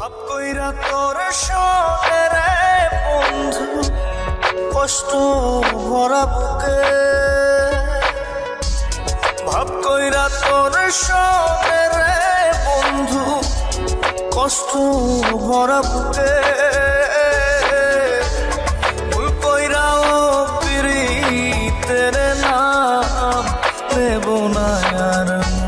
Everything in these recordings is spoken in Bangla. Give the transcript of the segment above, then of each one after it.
ভাব কইরা তোর সনে রে বন্ধু, কষ্ট ভরা বুকে। ভাব কইরা তোর সনে রে বন্ধু, কষ্ট ভরা বুকে। নাম নেব না আর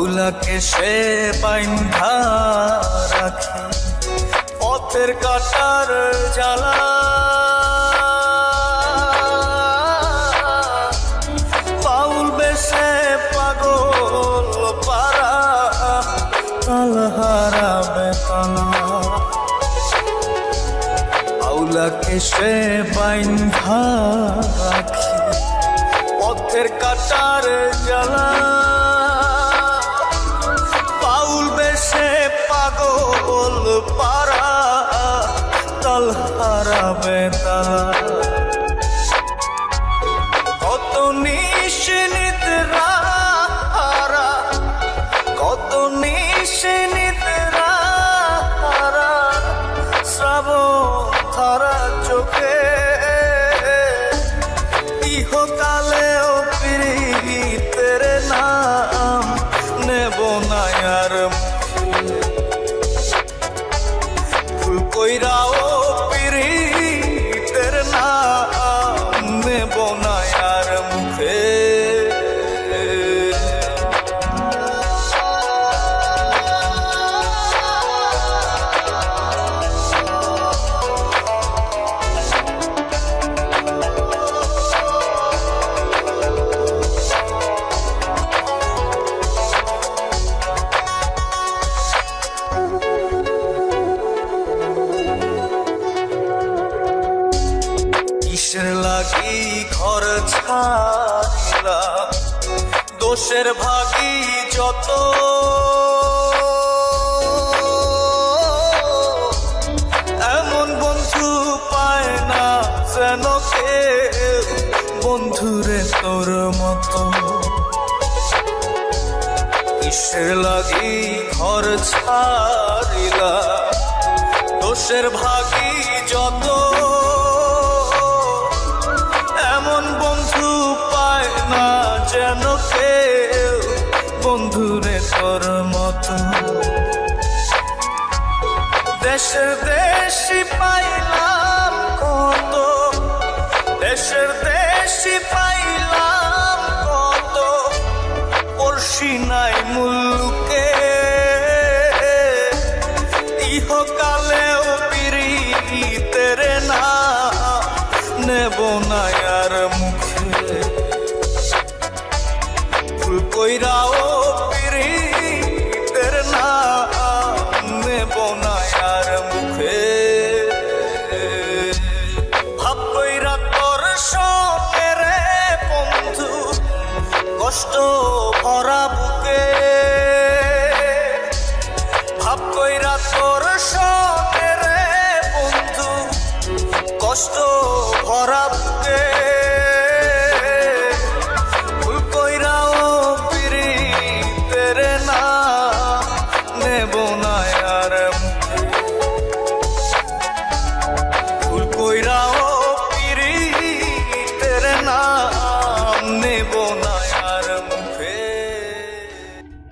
আউলাকে সে বাইন্ধা রাখি, পথের কাটার জ্বালা। পাউল বেশে পাগল পারা তাল হারাবে তালা আউলাকে সে বাইন্ধা রাখি, পথের কাটার জ্বালা। ফুল লাগি ঘর ছাড়িলা। দোষের ভাগি যত। এমন বন্ধু পায় না যেন কে বন্ধুরে তোর মতো। কিসের লাগি ঘর ছাড়িলা? দোষের ভাগি যত। বন্ধুরে তোর মতো। দেশের দেশি পাইলাম কত। দেশের দেশি পাইলাম কত। পড়শি নাই মুলুকে ইহকালেও পিরিতের না। নেব না আর মুখে। ফুল কইরাও সঙ্গে